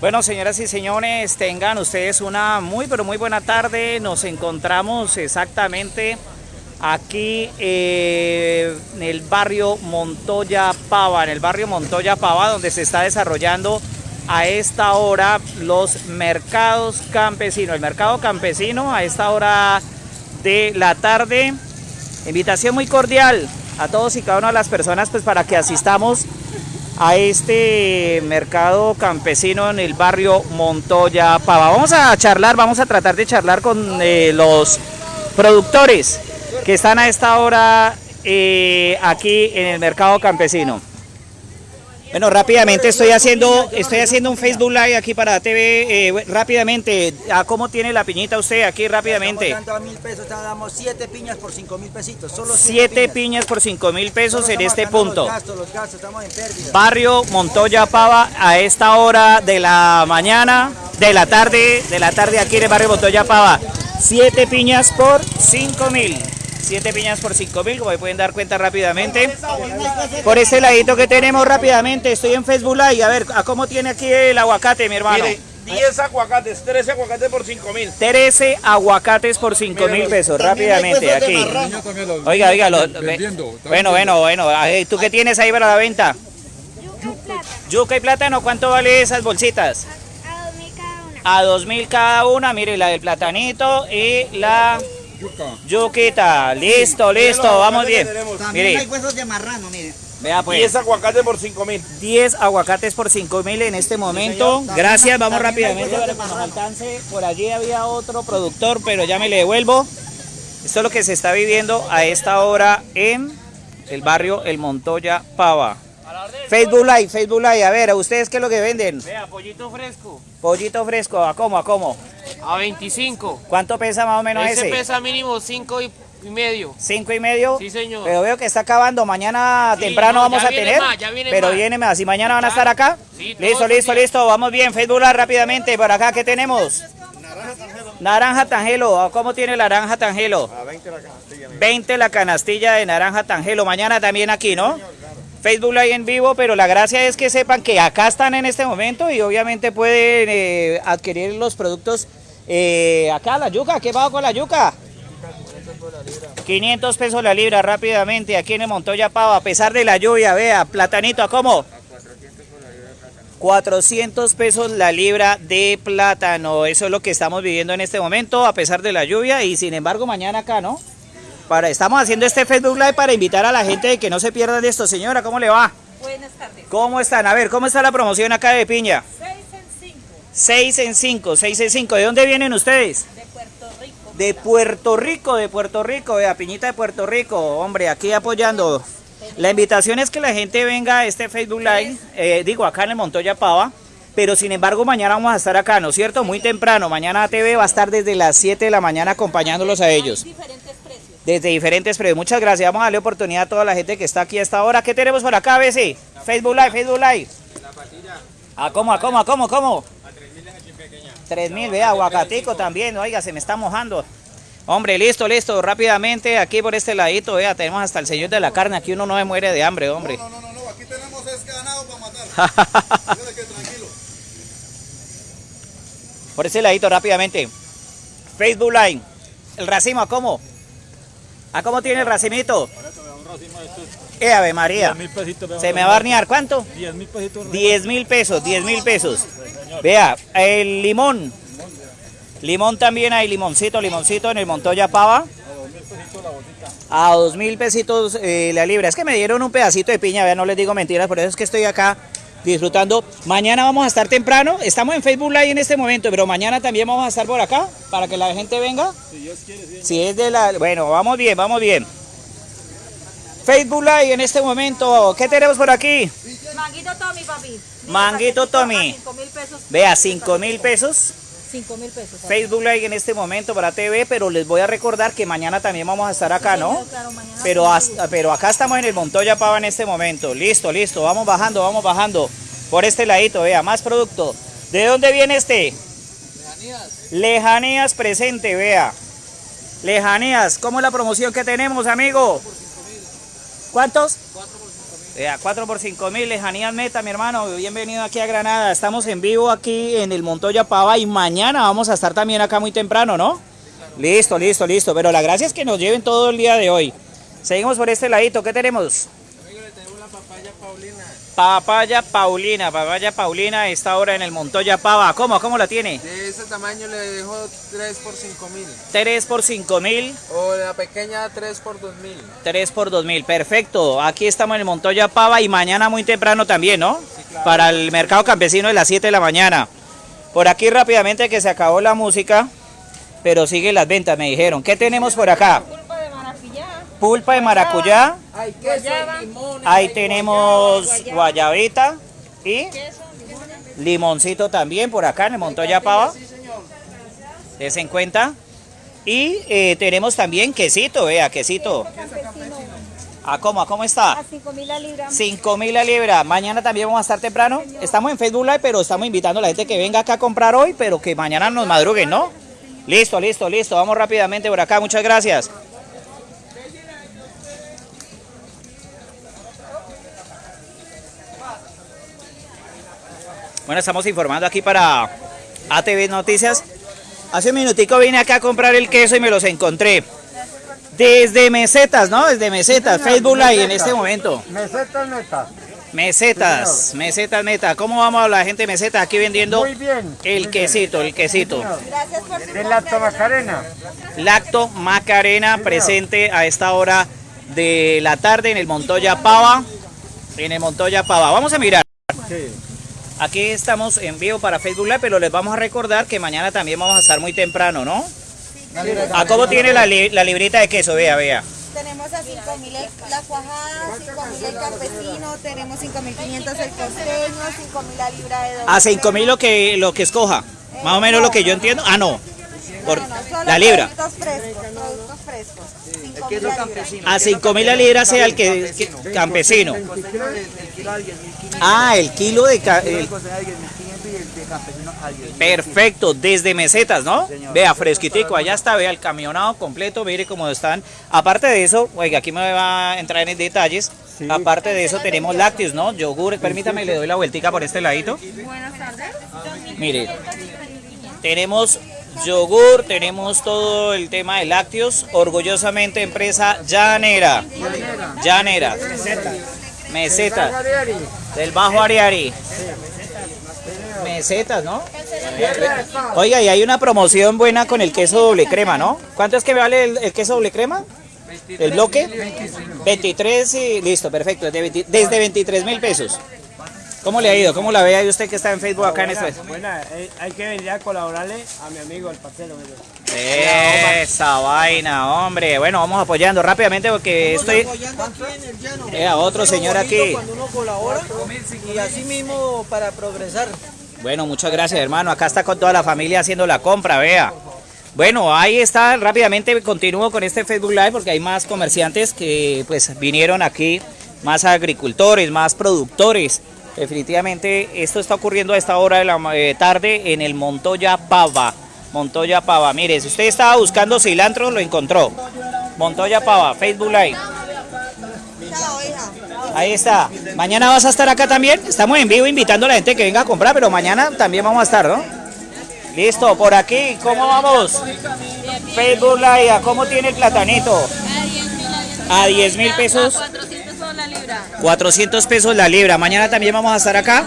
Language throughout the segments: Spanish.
Bueno, señoras y señores, tengan ustedes una muy, pero muy buena tarde. Nos encontramos exactamente aquí eh, en el barrio Montoya Pava, en el barrio Montoya Pava, donde se está desarrollando a esta hora los mercados campesinos. El mercado campesino a esta hora de la tarde. Invitación muy cordial a todos y cada una de las personas pues para que asistamos a este mercado campesino en el barrio Montoya Pava. Vamos a charlar, vamos a tratar de charlar con eh, los productores que están a esta hora eh, aquí en el mercado campesino. Bueno, rápidamente estoy haciendo estoy haciendo un Facebook Live aquí para TV. Eh, rápidamente, ¿a cómo tiene la piñita usted aquí rápidamente? Estamos dando a mil pesos, damos siete piñas por cinco mil pesitos. Solo Siete piñas por cinco mil pesos Solo en este punto. Los gastos, los gastos, estamos en pérdida. Barrio Montoya Pava a esta hora de la mañana, de la tarde, de la tarde aquí en el barrio Montoya Pava. Siete piñas por cinco mil. Siete piñas por cinco mil, como pueden dar cuenta rápidamente. Por ese ladito que tenemos rápidamente, estoy en Facebook Live. A ver, ¿a cómo tiene aquí el aguacate, mi hermano? Mire, 10 aguacates, 13 aguacates por 5 mil. 13 aguacates por 5 mil pesos, rápidamente, aquí. Oiga, oiga, lo- bueno, bueno, bueno, ¿tú qué tienes ahí para la venta? Yuca y plátano, ¿cuánto vale esas bolsitas? A dos mil cada una. A 2 mil cada una, mire, la del platanito y la yuquita. Listo, listo, vamos bien. También hay Mire, huesos de marrano, mire. vea 10 pues, aguacates por 5 mil. 10 aguacates por 5 mil en este momento. Gracias, vamos rápidamente para que nos alcance. Por allí había otro productor, pero ya me le devuelvo. Esto es lo que se está viviendo a esta hora en el barrio El Montoya Pava. Facebook Live, Facebook Live. A ver, ¿a ustedes qué es lo que venden? Vea, pollito fresco Pollito fresco, ¿a cómo? ¿A cómo? a 25. ¿Cuánto pesa más o menos Ese ese? pesa mínimo 5 y, y medio. ¿Cinco y medio? Sí, señor. Pero veo que está acabando. Mañana Sí, temprano no, vamos ya a tener. más, ya viene pero más. viene más. ¿Y mañana van a estar acá? Sí, listo, listo, días. listo. Vamos bien. Facebook Live rápidamente. Por acá, ¿qué tenemos? Naranja Tangelo. ¿A ¿Cómo tiene la naranja Tangelo? A 20 la canastilla. 20 la canastilla de naranja Tangelo. Mañana también aquí, ¿no? Facebook Live en vivo, pero la gracia es que sepan que acá están en este momento y obviamente pueden eh, adquirir los productos eh, acá, la yuca. ¿Qué va con la yuca? 500 pesos la libra rápidamente aquí en el Montoya Pava, a pesar de la lluvia, vea, platanito, ¿a cómo? 400 pesos la libra de plátano, eso es lo que estamos viviendo en este momento, a pesar de la lluvia y sin embargo mañana acá, ¿no? Para, estamos haciendo este Facebook Live para invitar a la gente de que no se pierdan de esto. Señora, ¿cómo le va? Buenas tardes. ¿Cómo están? A ver, ¿cómo está la promoción acá de piña? 6 en 5 6 en 5, 6 en 5. ¿De dónde vienen ustedes? de Puerto Rico. De Puerto Rico, de Puerto Rico, vea, Piñita de Puerto Rico, hombre, aquí apoyando. La invitación es que la gente venga a este Facebook Live, eh, digo, acá en el Montoya Pava, pero sin embargo mañana vamos a estar acá, ¿no es cierto? Muy temprano, mañana TV va a estar desde las 7 de la mañana acompañándolos a ellos. Desde diferentes precios. Muchas gracias, vamos a darle oportunidad a toda la gente que está aquí a esta hora. ¿Qué tenemos por acá, Bessie? Facebook Live, Facebook Live. ¿A cómo, a cómo, a cómo, cómo? 3000, vea, aguacatico también, oiga, se me está mojando. Hombre, listo, listo, rápidamente, aquí por este ladito, vea, tenemos hasta el señor de la carne, aquí uno no se muere de hambre, hombre. No, no, no, no, aquí tenemos es ganado para matar. Tranquilo. por ese ladito, rápidamente. Facebook Line, el racimo, ¿a cómo? ¿A cómo tiene el racimito? Eh, Ave María, se me va a barnear, ¿cuánto? 10 mil pesitos. 10 mil pesos, 10 mil pesos. Vea, el limón. Limón también hay, limoncito, limoncito en el Montoya Pava. A dos mil pesitos eh, la libra. Es que me dieron un pedacito de piña, vea, no les digo mentiras, por eso es que estoy acá disfrutando. Mañana vamos a estar temprano, estamos en Facebook Live en este momento, pero mañana también vamos a estar por acá para que la gente venga. Si es de la... Bueno, vamos bien, vamos bien. Facebook Live en este momento, ¿qué tenemos por aquí? Manguito Tommy, papi. Manguito Tommy. 5 mil pesos. Vea, 5 mil pesos. 5 mil pesos. Facebook Live en este momento para TV, pero les voy a recordar que mañana también vamos a estar acá, ¿no? Claro, mañana Pero, hasta, pero acá estamos en el Montoya Pava en este momento. Listo, listo. Vamos bajando, vamos bajando. Por este ladito, vea, más producto. ¿De dónde viene este? Lejanías. Lejanías presente, vea. Lejanías. ¿Cómo es la promoción que tenemos, amigo? ¿Cuántos? Vea, 4 por 5 mil, lejanías meta, mi hermano. Bienvenido aquí a Granada. Estamos en vivo aquí en el Montoya Pava y mañana vamos a estar también acá muy temprano, ¿no? Listo, listo, listo. Pero la gracia es que nos lleven todo el día de hoy. Seguimos por este ladito. ¿Qué tenemos? Papaya Paulina, papaya Paulina está ahora en el Montoya Pava. ¿Cómo? ¿Cómo la tiene? De ese tamaño le dejo 3 por 5 mil. 3 por 5 mil, O la pequeña 3 por 2 mil. 3 por 2 mil. Perfecto. Aquí estamos en el Montoya Pava y mañana muy temprano también, ¿no? Para el mercado campesino de las 7 de la mañana. Por aquí rápidamente que se acabó la música, pero siguen las ventas, me dijeron. ¿Qué tenemos por acá? Pulpa de maracuyá. Hay Guayaba. Ahí tenemos guayabita y Queso. limoncito también por acá en el Montoya Pava. Des en cuenta. Y eh, tenemos también quesito, vea, quesito. ¿A cómo? ¿A cómo está? A 5 mil la libra. 5 mil la libra. Mañana también vamos a estar temprano. Estamos en Facebook Live, pero estamos invitando a la gente que venga acá a comprar hoy, pero que mañana nos madruguen, ¿no? Listo, listo, listo. Vamos rápidamente por acá. Muchas gracias. Bueno, estamos informando aquí para ATV Noticias. Hace un minutico vine acá a comprar el queso y me los encontré. Desde mesetas, ¿no? Desde mesetas, Facebook Live en este momento. Mesetas neta. Mesetas, mesetas meta. ¿Cómo vamos a la gente de mesetas aquí vendiendo Muy bien. el quesito, el quesito? Gracias por su De la Macarena. Lacto Macarena presente a esta hora de la tarde en el Montoya Pava. En el Montoya Pava. Vamos a mirar. Aquí estamos en vivo para Facebook Live, pero les vamos a recordar que mañana también vamos a estar muy temprano, ¿no? ¿A cómo tiene la, li- la librita de queso? Vea, vea. Tenemos a 5.000 el- la cuajada, 5.000 el campesino, tenemos 5.500 el costeño, 5.000 la libra de doble A 5 mil crema. lo que, lo que escoja. Más o menos lo que yo entiendo. Ah, no. Por No, no, solo la libra. Productos frescos, productos frescos. 5.000 la libra. A 5 mil la libra sea el que, campesino. Ah, el kilo de... el- Perfecto, desde mesetas, ¿no? Vea, fresquitico, allá está, vea el camionado completo, mire cómo están. Aparte de eso, oiga, aquí me va a entrar en detalles. Aparte de eso tenemos lácteos, ¿no? Yogur, permítame, le doy la vueltica por este ladito. Buenas tardes. Mire, tenemos yogur, tenemos todo el tema de lácteos, orgullosamente empresa llanera. Llanera. Mesetas. Del Bajo Ariari. Mesetas, ¿no? Oiga, y hay una promoción buena con el queso doble crema, ¿no? ¿Cuánto es que vale el, el queso doble crema? ¿El bloque? 23 y listo, perfecto. Desde, 20 desde 23 mil pesos. ¿Cómo le ha ido? ¿Cómo la ve ahí usted que está en Facebook acá en esto? Buena, hay que venir a colaborarle a mi amigo, el parcero. Esa vaina, hombre. Bueno, vamos apoyando rápidamente porque estoy... Apoyando aquí en el llano. Eh, a otro señor aquí. Cuando uno colabora y así mismo para progresar. Bueno, muchas gracias, hermano. Acá está con toda la familia haciendo la compra, vea. Bueno, ahí está. Rápidamente continúo con este Facebook Live porque hay más comerciantes que pues vinieron aquí, más agricultores, más productores. Definitivamente esto está ocurriendo a esta hora de la eh, tarde en el Montoya Pava. Montoya Pava. Mire, si usted estaba buscando cilantro, lo encontró. Montoya Pava, Facebook Live. Ahí está. Mañana vas a estar acá también. Estamos en vivo invitando a la gente que venga a comprar, pero mañana también vamos a estar, ¿no? Listo, por aquí, ¿cómo vamos? Facebook Live, ¿a ¿cómo tiene el platanito? A 10 mil pesos. 400 por la libra. 400 pesos la libra. Mañana también vamos a estar acá.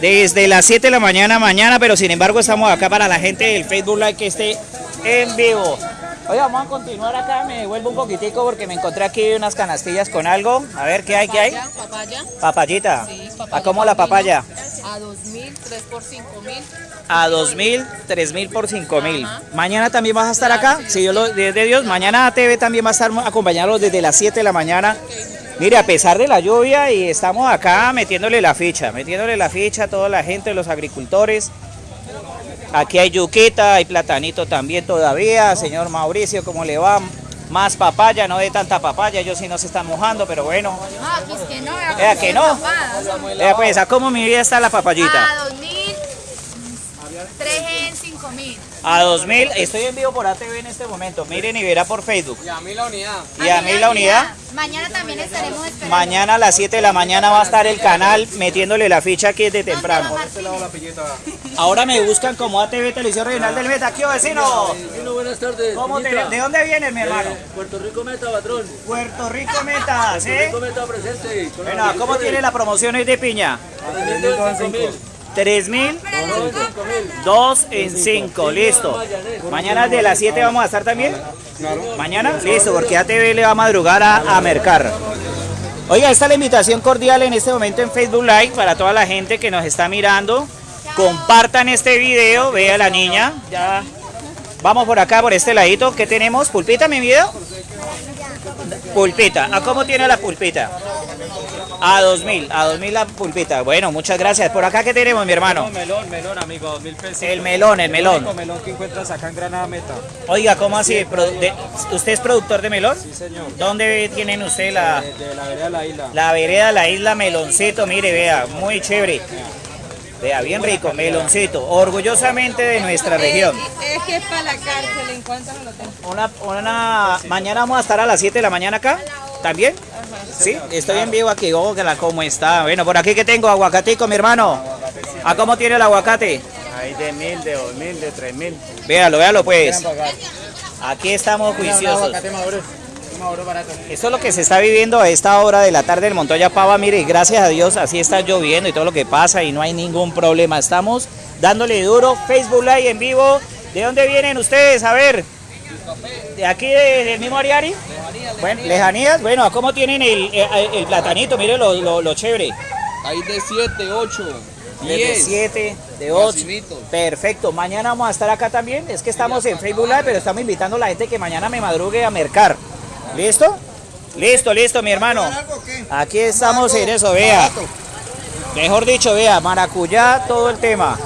Desde las 7 de la mañana mañana, pero sin embargo estamos acá para la gente del Facebook Live que esté en vivo. Oye, vamos a continuar acá, me devuelvo un poquitico porque me encontré aquí unas canastillas con algo. A ver, ¿qué hay? ¿Qué hay? Papaya, Papayita. Sí, ¿A papaya cómo la papaya? a 2000, 3 por 5000. A 2000, 3000 por 5000. Mañana también vas a estar acá, si Dios lo de Dios. Mañana TV también va a estar acompañados desde las 7 de la mañana. Mire, a pesar de la lluvia y estamos acá metiéndole la ficha, metiéndole la ficha a toda la gente, los agricultores. Aquí hay yuquita, hay platanito también todavía. Señor Mauricio, ¿cómo le va? Más papaya, no de tanta papaya, ellos sí no se están mojando, pero bueno. Ah, pues que no, Vea que no. Vea pues, ¿a cómo mi vida está la papayita? A 2000, 3 en 5000. A 2000, estoy en vivo por ATV en este momento. Miren y verá por Facebook. Y a mí la unidad. Y a mí la unidad. Mañana también estaremos esperando. Mañana a las 7 de la mañana va a estar el canal metiéndole la ficha aquí de temprano. Ahora me buscan como ATV Televisión Regional del Meta. ¿Qué vecino? buenas tardes. ¿Cómo te- ¿De dónde vienes, mi hermano? Puerto Rico Meta, patrón. Puerto Rico Meta, ¿sí? Meta presente. Bueno, ¿cómo tiene la promoción hoy de piña? 3000, 2 en 5, listo. Mañana de las 7 vamos a estar también. Mañana, listo, porque ATV le va a madrugar a, a mercar. Oiga, esta es la invitación cordial en este momento en Facebook Live para toda la gente que nos está mirando. Compartan este video, vea la niña. Ya vamos por acá, por este ladito. ¿Qué tenemos? ¿Pulpita mi video? Pulpita. ¿A cómo tiene la pulpita? A 2000, a 2000 la pulpita. Bueno, muchas gracias. Por acá, ¿qué tenemos, mi hermano? Melón, melón, amigo, dos mil pesos. El melón, el melón. melón que encuentras acá en Granada Meta. Oiga, ¿cómo así? ¿Usted es productor de melón? Sí, señor. ¿Dónde tienen usted la, De la vereda de la isla. la vereda, la isla Meloncito? Mire, vea, muy chévere. Vea, bien rico, meloncito. Orgullosamente de nuestra región. Es que es para la cárcel, en cuanto me lo tengo. Una, una, mañana vamos a estar a las 7 de la mañana acá. ¿También? Sí, estoy en vivo aquí. Oh, que la- ¿cómo está? Bueno, por aquí que tengo aguacatico, mi hermano. ¿A cómo tiene el aguacate? Hay de mil, de dos mil, de tres mil. Véalo, véalo pues. Aquí estamos juiciosos. Eso es lo que se está viviendo a esta hora de la tarde en Montoya Pava. Mire, gracias a Dios así está lloviendo y todo lo que pasa y no hay ningún problema. Estamos dándole duro. Facebook Live en vivo. ¿De dónde vienen ustedes? A ver. ¿De aquí de- del mismo Ariari? Bueno, lejanías. Bueno, ¿cómo tienen el, el- el platanito? Mire lo, lo, lo chévere. Hay de 7, 8, De 10. 7, de 8. Facilito. Perfecto. Mañana vamos a estar acá también. Es que estamos en Facebook Live, pero estamos invitando a la gente que mañana me madrugue a mercar. ¿Listo? Listo, listo, mi hermano. Aquí estamos en eso, vea. Mejor dicho, vea, maracuyá, todo el tema.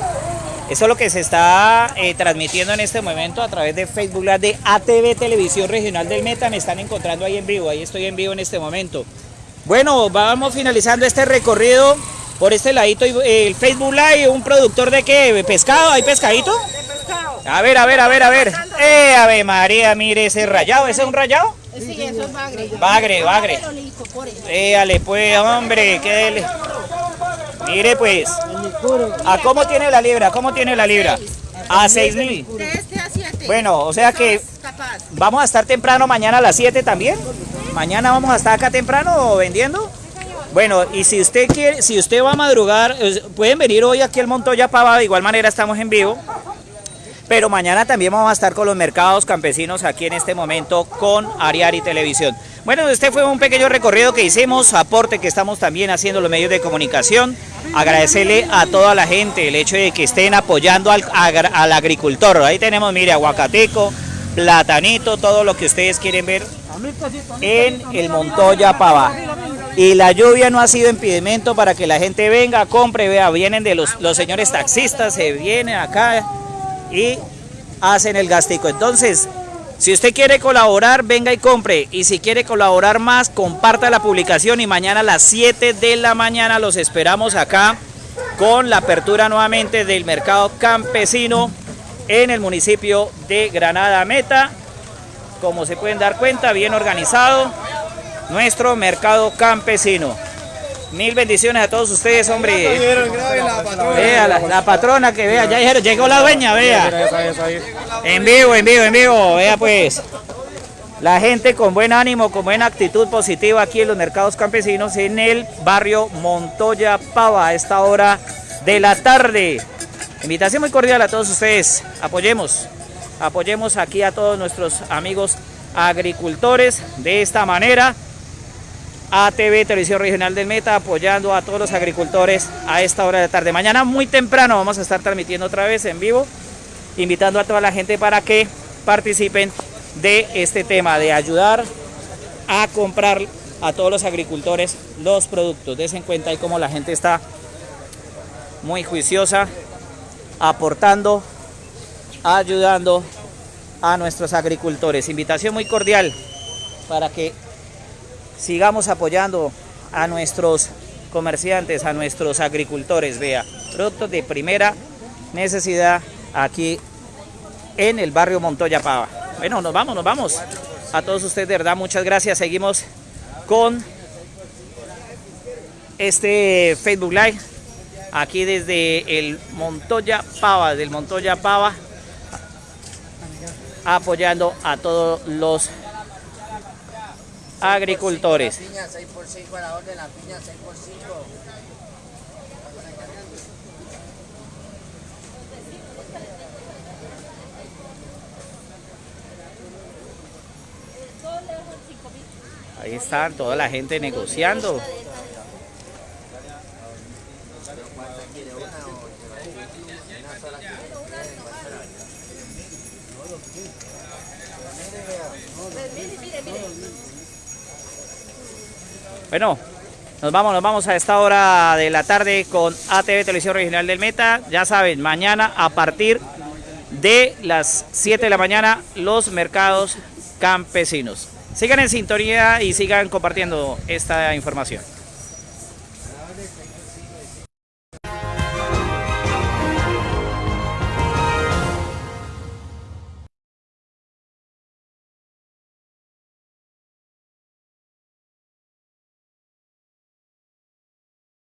Eso es lo que se está eh, transmitiendo en este momento a través de Facebook Live de ATV Televisión Regional del Meta. Me están encontrando ahí en vivo, ahí estoy en vivo en este momento. Bueno, vamos finalizando este recorrido por este ladito. eh, El Facebook Live, un productor de qué? ¿Pescado? ¿Hay pescadito? A ver, a ver, a ver, a ver. Eh, Ave María, mire ese rayado. ¿Ese es un rayado? Sí, eso es bagre. Bagre, bagre. Éale pues, hombre, qué dele. Mire pues. ¿A cómo tiene la libra? ¿Cómo tiene la libra? A 6 mil. De a 7. Bueno, o sea que vamos a estar temprano mañana a las 7 también. Mañana vamos a estar acá temprano vendiendo. Bueno, y si usted quiere, si usted va a madrugar, pueden venir hoy aquí al Montoya Pava, de igual manera estamos en vivo. Pero mañana también vamos a estar con los mercados campesinos aquí en este momento con Ariari Televisión. Bueno, este fue un pequeño recorrido que hicimos, aporte que estamos también haciendo los medios de comunicación. Agradecerle a toda la gente el hecho de que estén apoyando al, al agricultor. Ahí tenemos, mire, aguacateco, platanito, todo lo que ustedes quieren ver en el Montoya Pava. Y la lluvia no ha sido impedimento para que la gente venga, compre, vea, vienen de los, los señores taxistas, se vienen acá y hacen el gastico. Entonces, si usted quiere colaborar, venga y compre. Y si quiere colaborar más, comparta la publicación y mañana a las 7 de la mañana los esperamos acá con la apertura nuevamente del mercado campesino en el municipio de Granada Meta. Como se pueden dar cuenta, bien organizado nuestro mercado campesino. Mil bendiciones a todos ustedes, hombre. Vea, la, la patrona que vea, ya dijeron, llegó la dueña, vea. En vivo, en vivo, en vivo, vea pues. La gente con buen ánimo, con buena actitud positiva aquí en los mercados campesinos en el barrio Montoya Pava a esta hora de la tarde. Invitación muy cordial a todos ustedes. Apoyemos, apoyemos aquí a todos nuestros amigos agricultores de esta manera. ATV Televisión Regional del Meta apoyando a todos los agricultores a esta hora de tarde. Mañana muy temprano vamos a estar transmitiendo otra vez en vivo, invitando a toda la gente para que participen de este tema, de ayudar a comprar a todos los agricultores los productos. Desen cuenta ahí como la gente está muy juiciosa, aportando, ayudando a nuestros agricultores. Invitación muy cordial para que sigamos apoyando a nuestros comerciantes, a nuestros agricultores, vea, productos de primera necesidad aquí en el barrio Montoya Pava. Bueno, nos vamos, nos vamos. A todos ustedes, de verdad, muchas gracias. Seguimos con este Facebook Live aquí desde el Montoya Pava, del Montoya Pava, apoyando a todos los agricultores. Piña 6 por 5 a la orden, la piña 6 por 5. Ahí está toda la gente negociando. Bueno, nos vamos, nos vamos a esta hora de la tarde con ATV Televisión Regional del Meta. Ya saben, mañana a partir de las 7 de la mañana los mercados campesinos. Sigan en sintonía y sigan compartiendo esta información.